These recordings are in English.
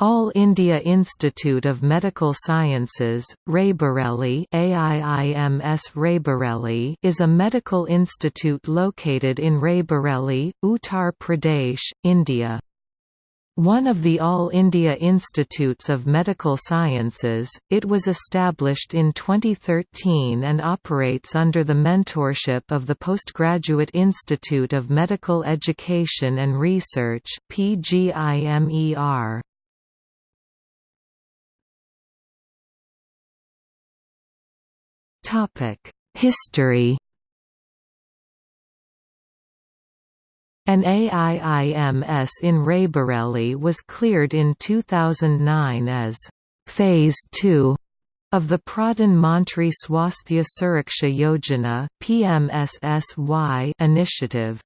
All India Institute of Medical Sciences, Raebareli AIIMS Raebareli is a medical institute located in Raebareli, Uttar Pradesh, India. One of the All India Institutes of Medical Sciences, it was established in 2013 and operates under the mentorship of the Postgraduate Institute of Medical Education and Research PGIMER. History An AIIMS in Raebareli was cleared in 2009 as Phase 2 of the Pradhan Mantri Swasthya Suraksha Yojana (PMSSY) initiative.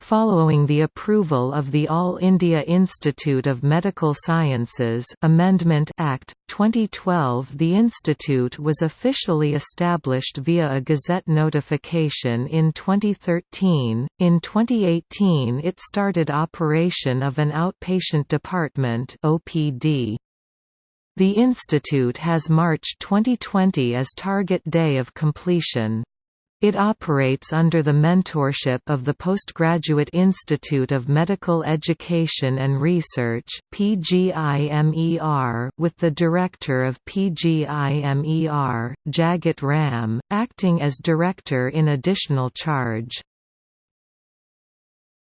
Following the approval of the All India Institute of Medical Sciences Amendment Act 2012 the institute was officially established via a gazette notification in 2013 in 2018 it started operation of an outpatient department OPD the institute has March 2020 as target day of completion it operates under the mentorship of the Postgraduate Institute of Medical Education and Research PGIMER, with the director of PGIMER, Jagat Ram, acting as director in additional charge.